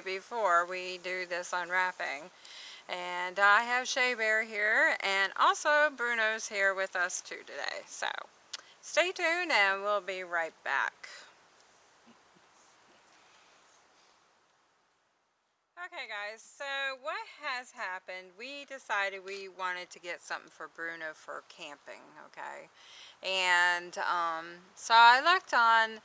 before we do this unwrapping. And I have Shea Bear here and also Bruno's here with us too today. So stay tuned and we'll be right back. Okay guys, so what has happened, we decided we wanted to get something for Bruno for camping, okay? And um, so I looked on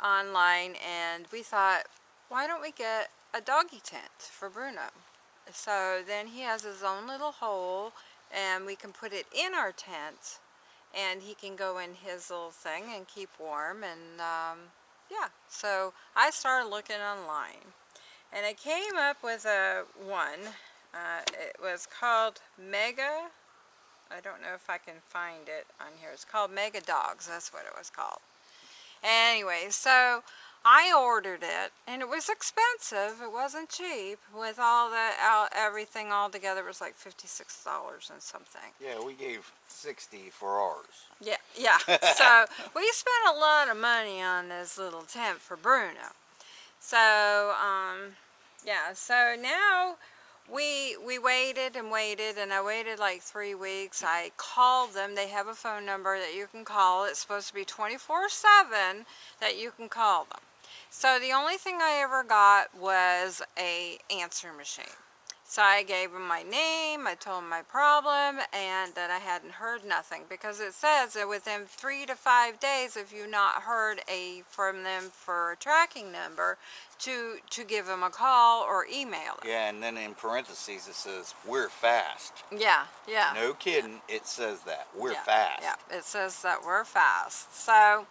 online and we thought, why don't we get a doggy tent for Bruno? So then he has his own little hole and we can put it in our tent and he can go in his little thing and keep warm and um, yeah. So I started looking online and I came up with a one. Uh, it was called Mega. I don't know if I can find it on here. It's called Mega Dogs. That's what it was called. Anyway, so I ordered it, and it was expensive. It wasn't cheap. With all the everything all together, it was like fifty-six dollars and something. Yeah, we gave sixty for ours. Yeah, yeah. so we spent a lot of money on this little tent for Bruno. So, um, yeah, so now we we waited and waited and I waited like three weeks. I called them. They have a phone number that you can call. It's supposed to be 24-7 that you can call them. So the only thing I ever got was a answer machine. So I gave him my name, I told him my problem, and that I hadn't heard nothing. Because it says that within three to five days, if you've not heard a from them for a tracking number, to, to give them a call or email them. Yeah, and then in parentheses it says, we're fast. Yeah, yeah. No kidding, it says that. We're yeah, fast. Yeah, it says that we're fast. So,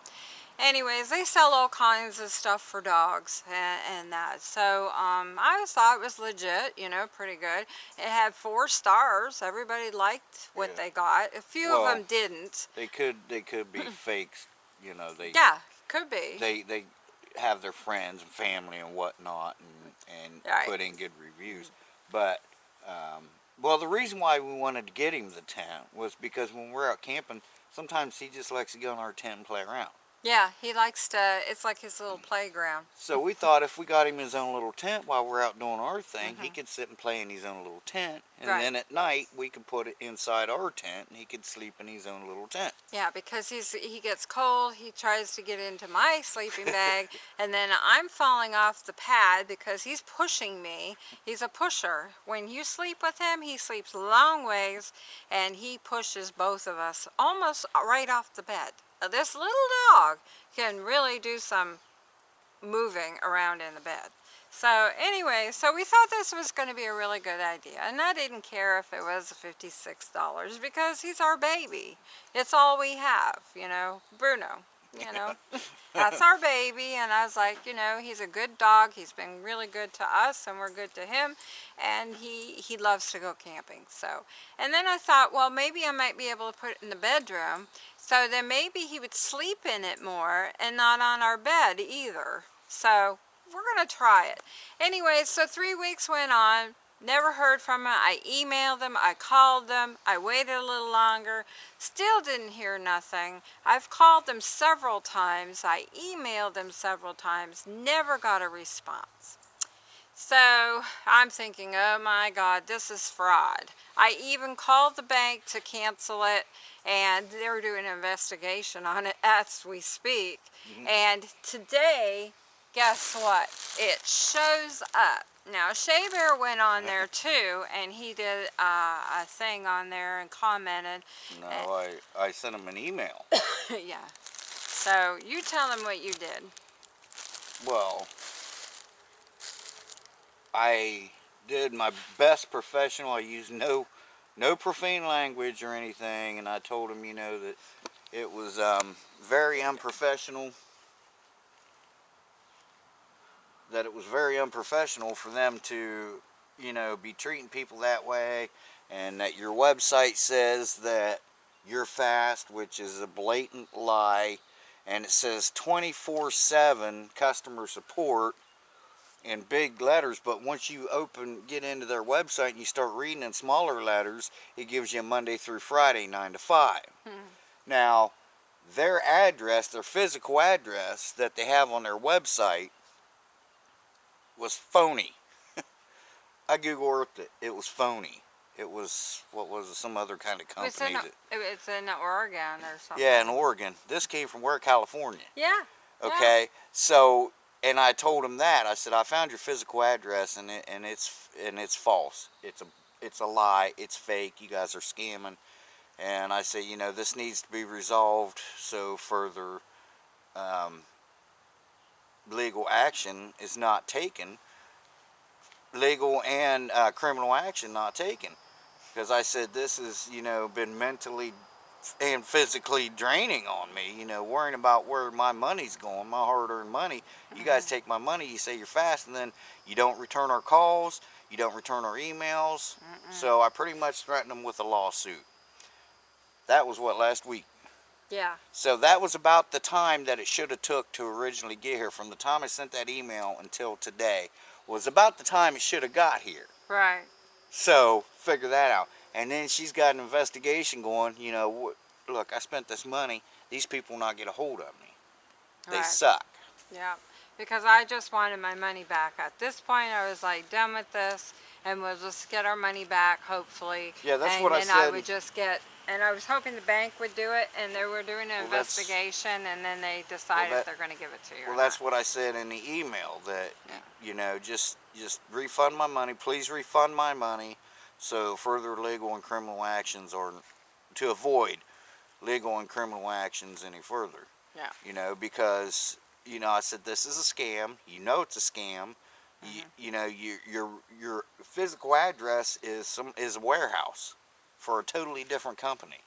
anyways, they sell all kinds of stuff for dogs and, and that. So um, I thought it was legit, you know, pretty good. It had four stars. Everybody liked what yeah. they got. A few well, of them didn't. They could they could be fakes, you know. They yeah, could be. They they have their friends and family and whatnot and and right. put in good reviews, but. Um, well, the reason why we wanted to get him the tent was because when we're out camping, sometimes he just likes to go in our tent and play around. Yeah, he likes to, it's like his little playground. So we thought if we got him his own little tent while we're out doing our thing, mm -hmm. he mm-hmm. could sit and play in his own little tent. And right. then at night, we could put it inside our tent and he could sleep in his own little tent. Yeah, because he's he gets cold, he tries to get into my sleeping bag, and then I'm falling off the pad because he's pushing me. He's a pusher. When you sleep with him, he sleeps long ways and he pushes both of us almost right off the bed Uh, this little dog can really do some moving around in the bed. So anyway, so we thought this was going to be a really good idea. And I didn't care if it was $56 because he's our baby. It's all we have, you know, Bruno you know. That's our baby, and I was like, you know, he's a good dog. He's been really good to us, and we're good to him, and he, he loves to go camping, so. And then I thought, well, maybe I might be able to put it in the bedroom, so then maybe he would sleep in it more and not on our bed either. So we're going to try it. Anyway, so three weeks went on. Never heard from them. I emailed them. I called them. I waited a little longer. Still didn't hear nothing. I've called them several times. I emailed them several times. Never got a response. So I'm thinking, oh my God, this is fraud. I even called the bank to cancel it and they're doing an investigation on it as we speak. Mm -hmm. And today, guess what? It shows up now, Shea Bear went on there too, and he did uh, a thing on there and commented. No, I, I sent him an email. yeah. So, you tell him what you did. Well, I did my best professional. I used no no profane language or anything, and I told him, you know, that it was um, very unprofessional that it was very unprofessional for them to, you know, be treating people that way and that your website says that you're fast, which is a blatant lie, and it says 24-7 customer support, in big letters, but once you open, get into their website and you start reading in smaller letters, it gives you Monday through Friday, 9 to 5. Hmm. Now, their address, their physical address that they have on their website was phony. I Google Earthed it. It was phony. It was, what was it, some other kind of It's company. in, that- it's in Oregon or something. yeah, in Oregon. This came from where? California. Yeah. Yeah. Okay, so and I told him that I said I found your physical address and it and it's and it's false. It's a it's a lie. It's fake. You guys are scamming. And I say, you know, this needs to be resolved so further um, legal action is not taken. Legal and uh, criminal action not taken. Because I said this has, you know, been mentally and physically draining on me, you know, worrying about where my money's going, my hard-earned money. You guys mm-hmm. take my money, you say you're fast, and then you don't return our calls, you don't return our emails. So I pretty much threatened them with a lawsuit. That was what last week. Yeah. So that was about the time that it should have took to originally get here. From the time I sent that email until today was about the time it should have got here. Right. So figure that out. And then she's got an investigation going. You know, look, I spent this money. These people will not get a hold of me. They Right. suck. Yeah, because I just wanted my money back. At this point, I was like done with this, and we'll just get our money back, hopefully. Yeah, that's and what I then I would just get, and I was hoping the bank would do it, and they were doing an Well, investigation, and then they decide that- they're going to give it to you. Well, that's not. what I said in the email. That Yeah. you know, just just refund my money. Please refund my money. So further legal and criminal actions are to avoid legal and criminal actions any further. Yeah. You know, because you know, I said this is a scam. You know it's a scam. You, Mm-hmm. you know, your your your physical address is some is a warehouse for a totally different company.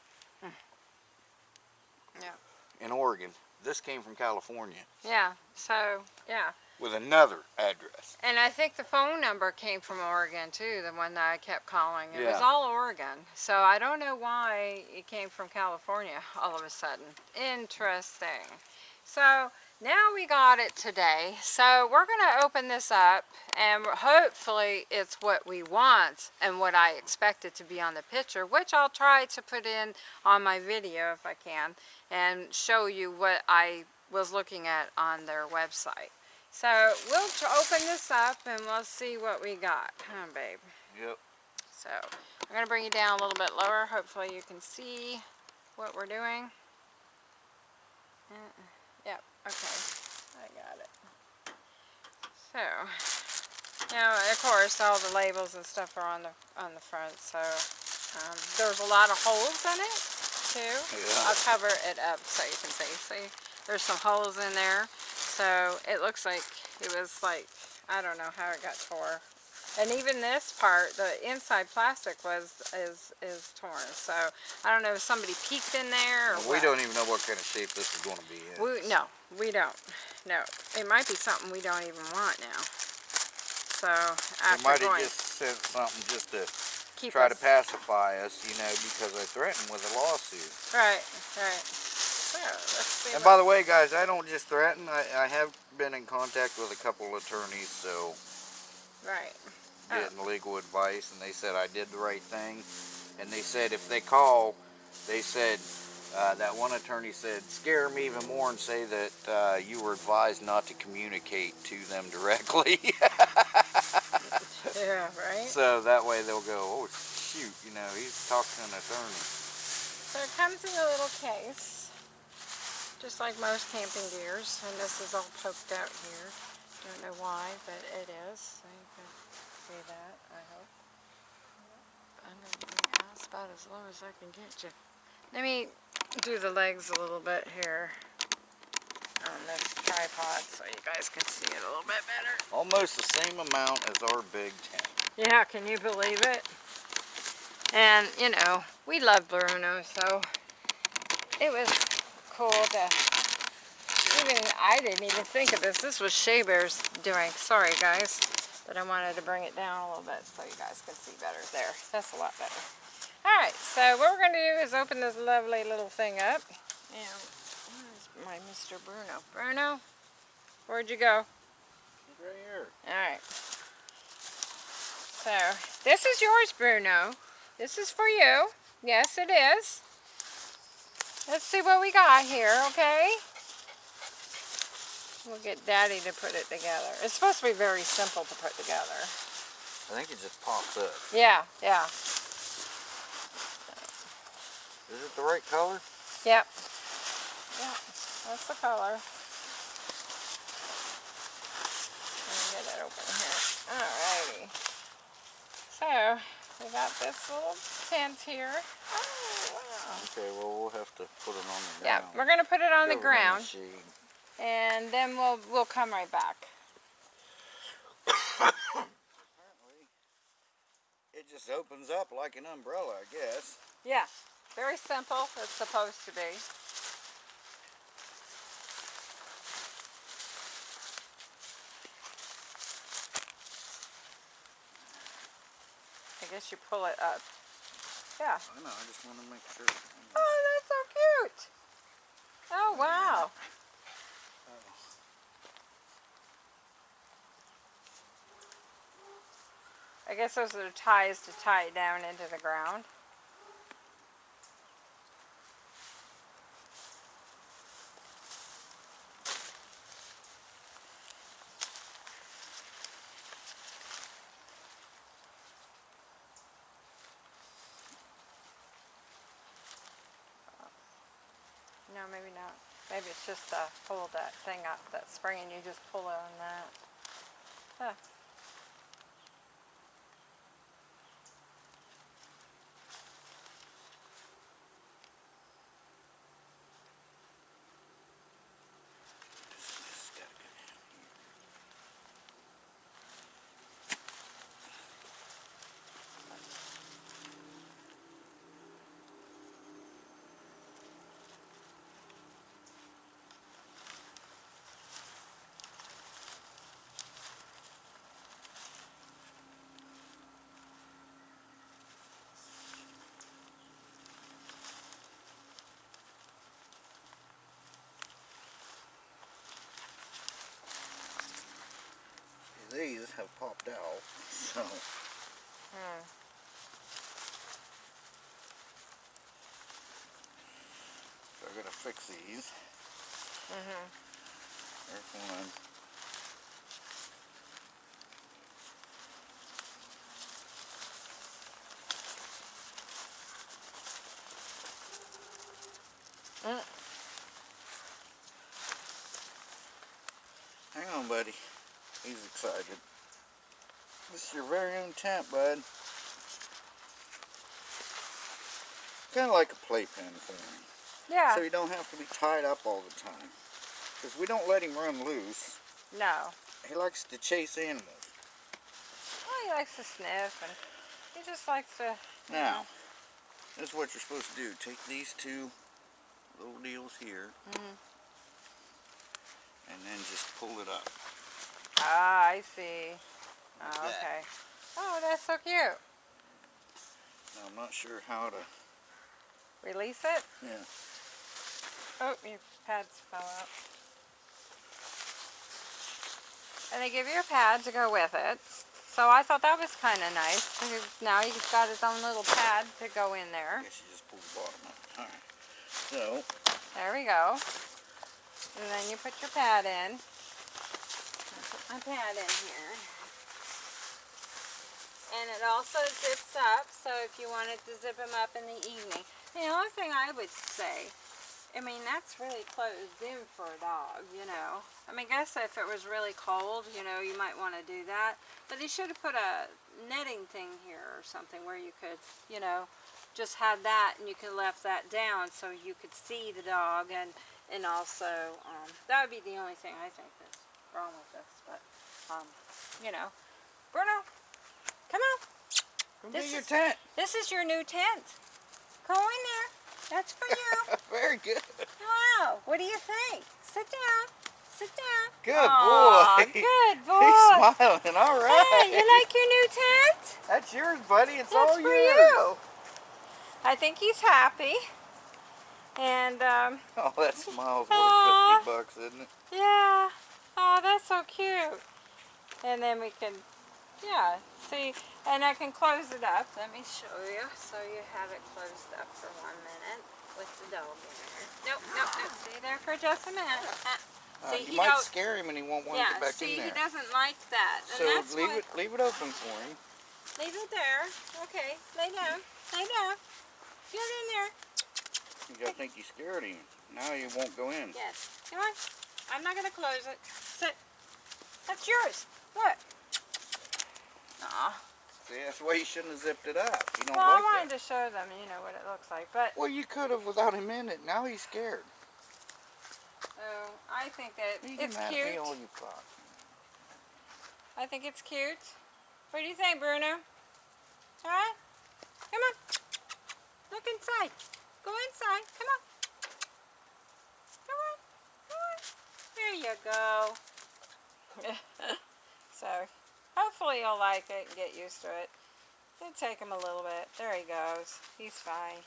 Yeah. In Oregon, this came from California Yeah. So yeah, with another address. and I think the phone number came from Oregon too, the one that I kept calling. It was all Oregon, so I don't know why it came from California all of a sudden. Interesting. So now we got it today. So we're going to open this up and hopefully it's what we want and what I expect it to be on the picture, which I'll try to put in on my video if I can and show you what I was looking at on their website. So we'll open this up and we'll see what we got. Huh, babe? Yep. So I'm going to bring you down a little bit lower. Hopefully you can see what we're doing. Uh, Yep, okay. I got it. So, now of course all the labels and stuff are on the on the front. So um, there's a lot of holes in it too. Yeah. I'll cover it up so you can see. See, there's some holes in there. So it looks like it was like I don't know how it got tore. And even this part, the inside plastic was is is torn. So I don't know if somebody peeked in there or We what. don't even know what kind of shape this is going to be in. We, no, we don't. No, it might be something we don't even want now. So They after might have just sent something just to keep try us, to pacify us, you know, because I threatened with a lawsuit. right, right. And by the way, guys, I don't just threaten. I, I have been in contact with a couple of attorneys, so right. Oh. getting legal advice, and they said I did the right thing. And they said if they call, they said uh, that one attorney said scare them even more and say that uh, you were advised not to communicate to them directly. Yeah, right. so that way they'll go, oh shoot, you know, he's talking to an attorney. So it comes in a little case, just like most camping gears, and this is all poked out here. Don't know why, but it is. So you can see that, I hope. Underneath, that's about as low as I can get you. Let me do the legs a little bit here on this tripod so you guys can see it a little bit better. Almost the same amount as our big tent. Yeah, can you believe it? And, you know, we love Bruno, so it was to, uh, even, I didn't even think of this. This was Shea Bear's doing. Sorry, guys. But I wanted to bring it down a little bit so you guys could see better there. That's a lot better. Alright, so what we're going to do is open this lovely little thing up. And where's my Mr. Bruno? Bruno? Where'd you go? right here. Alright. So, this is yours, Bruno. This is for you. Yes, it is. Let's see what we got here, okay? We'll get Daddy to put it together. It's supposed to be very simple to put together. I think it just pops up. Yeah, yeah. Is it the right color? Yep. Yep. That's the color. Let me get it open here. Alrighty. So, we got this little tent here. Oh. Okay, well we'll have to put it on the ground. Yeah, we're gonna put it on the ground, and then we'll we'll come right back. Apparently, it just opens up like an umbrella, I guess. Yeah, very simple. It's supposed to be. I guess you pull it up. Yeah. I know, I just want to make sure. Oh, that's so cute. Oh, wow. I guess those are ties to tie it down into the ground. No, maybe not. Maybe it's just to hold that thing up, that spring, and you just pull it on that. Huh. Have popped out, so Hmm. so I gotta fix these. Mm-hmm. There's one. Mm. Hang on, buddy. He's excited. This is your very own tent, bud. Kind of like a playpen for him. Yeah. So you don't have to be tied up all the time. Because we don't let him run loose. no. He likes to chase animals. Well, he likes to sniff, and he just likes to. Now, know. this is what you're supposed to do. Take these two little deals here. Mhm. And then just pull it up. Ah, I see. Oh, that. okay. Oh, that's so cute. Now, I'm not sure how to... Release it. Yeah. Oh, your pads fell out. And they give you a pad to go with it. So I thought that was kind of nice. Now he's got his own little pad to go in there. I guess you just pull the bottom up. Alright. So, There we go. And then you put your pad in. I put my pad in here. And it also zips up, so if you wanted to zip them up in the evening. The only thing I would say, I mean, that's really closed in for a dog, you know. I mean, I guess if it was really cold, you know, you might want to do that. But they should have put a netting thing here or something where you could, you know, just had that and you could left that down so you could see the dog and and also um, that would be the only thing I think that's wrong with this. But um, you know, Bruno, come on. come This get your is- tent. This is your new tent. Go in there. That's for you. Very good. wow. What do you think? Sit down. Sit down. Good Aw, boy. Good boy. He's smiling. All right. Hey, you like your new tent? That's yours, buddy. It's That's all for yours. you. I think he's happy. And um, Oh, that smile's worth 50 bucks, isn't it? yeah. Oh, that's so cute. And then we can, yeah, see, and I can close it up. Let me show you. So you have it closed up for one minute with the dog in there. Nope, nope, nope. Stay there for just a minute. Uh, Uh, see, you he might scare him and he won't want to get back see, in there. See, he doesn't like that. And So leave why, it leave it open for him. Leave it there. Okay, lay down. Lay down. Get in there. I think you scared him. Now he won't go in. Yes. Come on. I'm not going to close it. Sit. That's yours. Look. See, that's why you shouldn't have zipped it up. You don't Well, I wanted that. to show them, you know, what it looks like. But Well, you could have without him in it. Now he's scared. oh, I think that You it's cute. me you got. I think it's cute. What do you think, Bruno? Huh? Come on. Look inside. Go inside. Come on. Come on. Come on. There you go. so, hopefully you'll like it and get used to it. It'll take him a little bit. There he goes. He's fine.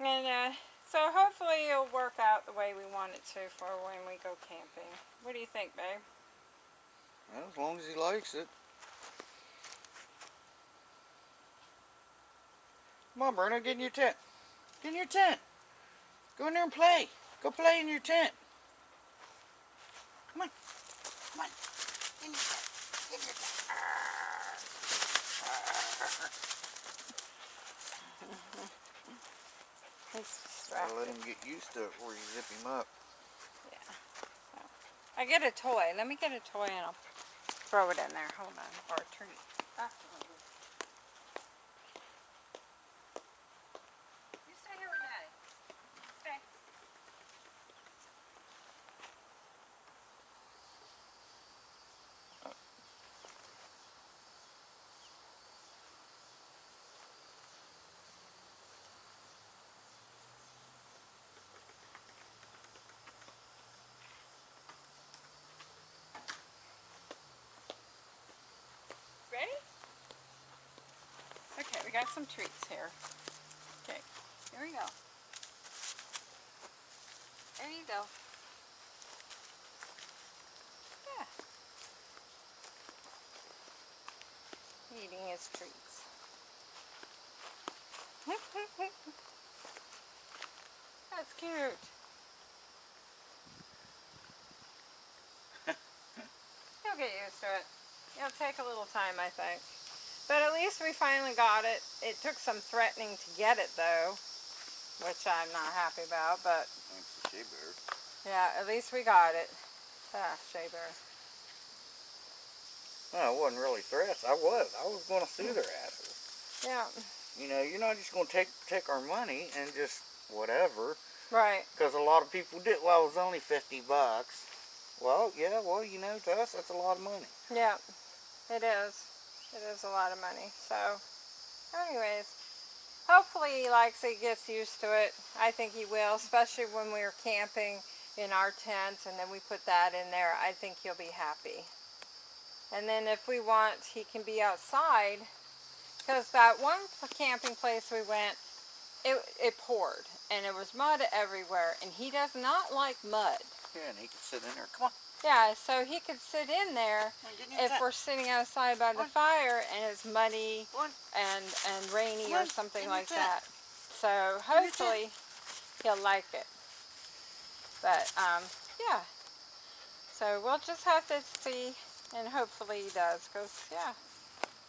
And uh, so hopefully it'll work out the way we want it to for when we go camping. What do you think, babe? Well, as long as he likes it. Come on, Bruno, get in your tent. Get in your tent. Go in there and play. Go play in your tent. Come on. Come on. Get in your tent. Get in your tent. He's let him get used to it before you zip him up. I get a toy. Let me get a toy and I'll throw it in there. Hold on. Or a treat. Ah. You stay here with Daddy. Stay. Ready? Okay, we got some treats here. Okay, here we go. There you go. Yeah. Eating his treats. That's cute. He'll get used to it. It'll take a little time, I think. But at least we finally got it. It took some threatening to get it, though, which I'm not happy about. But Thanks to Shea Bear. yeah, at least we got it. Ah, Shea Bear. No, I wasn't really threats. I was. I was going to sue their asses. Yeah, You know, you're not just going to take take our money and just whatever. right. Because a lot of people did. Well, it was only 50 bucks. Well, yeah, well, you know, to us, that's a lot of money. Yeah, it is. It is a lot of money. So, anyways, hopefully he likes it, gets used to it. I think he will, especially when we were camping in our tent and then we put that in there. I think he'll be happy. And then if we want, he can be outside. Because that one camping place we went, it, it poured and it was mud everywhere. And he does not like mud. Yeah, and he can sit in there. Come on. Yeah, so he could sit in there Come on, get in your if we're sitting outside by the fire and it's muddy and and rainy or something In like that. So hopefully he'll like it. But um, yeah. So we'll just have to see, and hopefully he does, because yeah,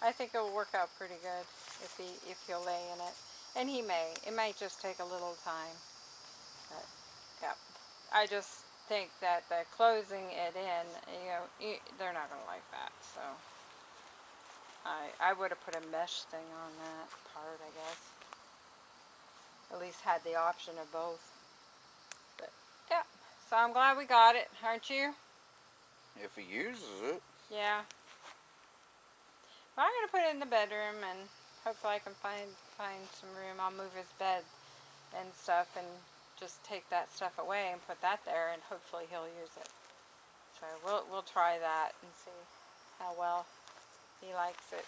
I think it'll work out pretty good if he if he'll lay in it, and he may. It might just take a little time. But yeah, I just think that the closing it in, you know, they're not gonna like that. So I I would have put a mesh thing on that part, I guess. At least had the option of both. But yeah, so I'm glad we got it, aren't you? If he uses it. Yeah. Well, I'm gonna put it in the bedroom, and hopefully I can find find some room. I'll move his bed and stuff, and just take that stuff away and put that there, and hopefully he'll use it. So we'll we'll try that and see how well he likes it.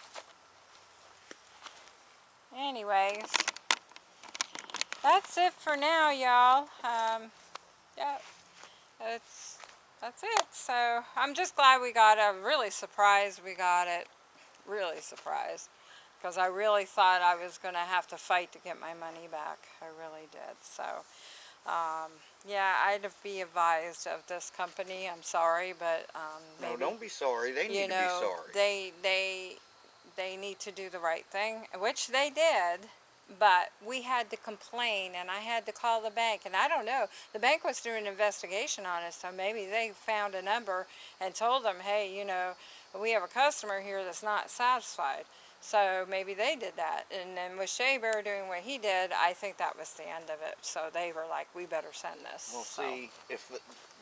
Anyways, that's it for now, y'all. Um, yeah, it's that's it. So I'm just glad we got it. Really surprised we got it. Really surprised. Because I really thought I was going to have to fight to get my money back. I really did. So, um, yeah, I'd be advised of this company. I'm sorry, but um, No, maybe, don't be sorry. They need you know, to be sorry. they they they need to do the right thing, which they did. But we had to complain, and I had to call the bank, and I don't know. The bank was doing an investigation on it, so maybe they found a number and told them, hey, you know, we have a customer here that's not satisfied. So maybe they did that. And then with Shea Bear doing what he did, I think that was the end of it. So they were like, we better send this. Well, So, see, if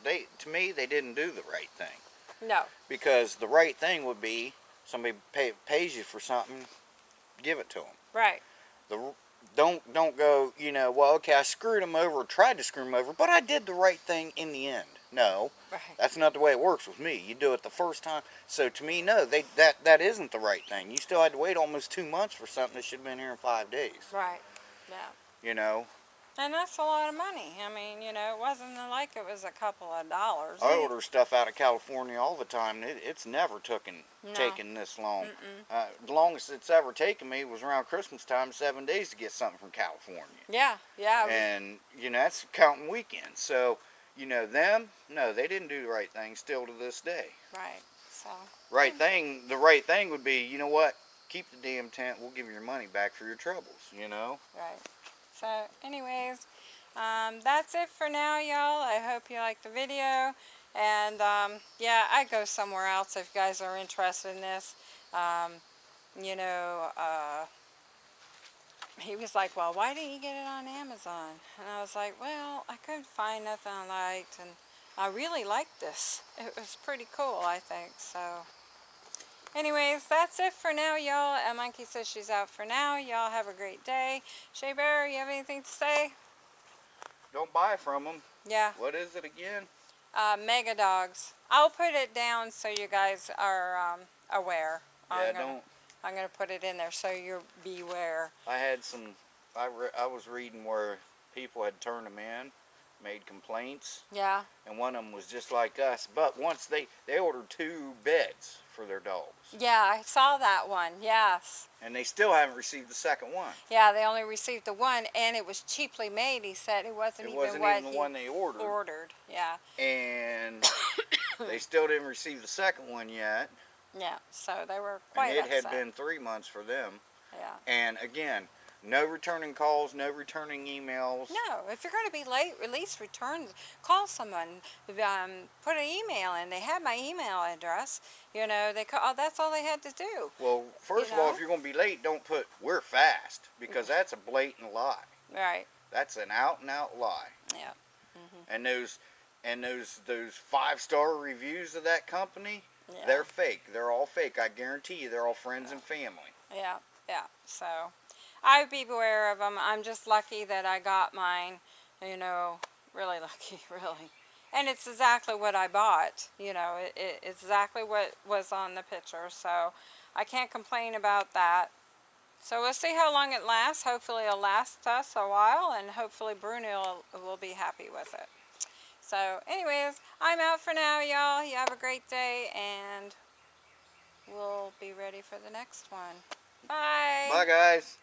they, to me, they didn't do the right thing. No. Because the right thing would be somebody pay, pays you for something, give it to them. Right. The don't don't go. You know, well, okay, I screwed them over, tried to screw them over, but I did the right thing in the end. No, Right. that's not the way it works with me. You do it the first time. So to me, no, they that that isn't the right thing. You still had to wait almost two months for something that should have been here in five days. Right. Yeah. You know, And that's a lot of money. I mean, you know, it wasn't like it was a couple of dollars. I order stuff out of California all the time. It, it's never taken No. taken this long. Mm-mm. Uh, the longest it's ever taken me was around Christmas time, seven days to get something from California. Yeah, yeah. and you know that's counting weekends. So you know them, no, they didn't do the right thing. Still to this day, right. So, right thing. The right thing would be, you know what? Keep the damn tent. We'll give you your money back for your troubles. You know. right. So, anyways, um, that's it for now, y'all. I hope you liked the video. And, um, yeah, I go somewhere else if you guys are interested in this. Um, you know, uh, he was like, well, why didn't you get it on Amazon? And I was like, well, I couldn't find nothing I liked. And I really liked this. It was pretty cool, I think. So, anyways, that's it for now, y'all. And Monkey says she's out for now. Y'all have a great day. Shea Bear, you have anything to say? Don't buy from them. Yeah, What is it again? uh, Mega Dogs. I'll put it down so you guys are um, aware. Yeah, I'm gonna, don't. I'm gonna put it in there so you're beware. I had some. I I was reading where people had turned them in, made complaints, Yeah, and one of them was just like us. But once they they ordered two beds for their dogs, yeah, I saw that one. Yes. and they still haven't received the second one. Yeah, they only received the one, and it was cheaply made. He said it wasn't It even wasn't even the he one they ordered. ordered. Yeah, and they still didn't receive the second one yet. Yeah. So they were quite and it upset. had been three months for them. Yeah. And again, no returning calls, no returning emails. No, if you're going to be late, at least return, call someone, um, put an email in. They had my email address. You know, they call, oh, that's all they had to do. Well, first You of all, if you're going to be late, don't put "we're fast" because that's a blatant lie. Right. That's an out and out lie. Yeah. And those, and those those five star reviews of that company, Yeah. they're fake. They're all fake. I guarantee you, they're all friends and family. Yeah. Yeah. So, I would be beware of them. I'm just lucky that I got mine. You know, really lucky, really. And it's exactly what I bought. You know, it, it, it's exactly what was on the picture. So, I can't complain about that. So we'll see how long it lasts. Hopefully it'll last us a while and hopefully Bruno will, will be happy with it. So anyways, I'm out for now y'all. You have a great day and we'll be ready for the next one. Bye. Bye, guys.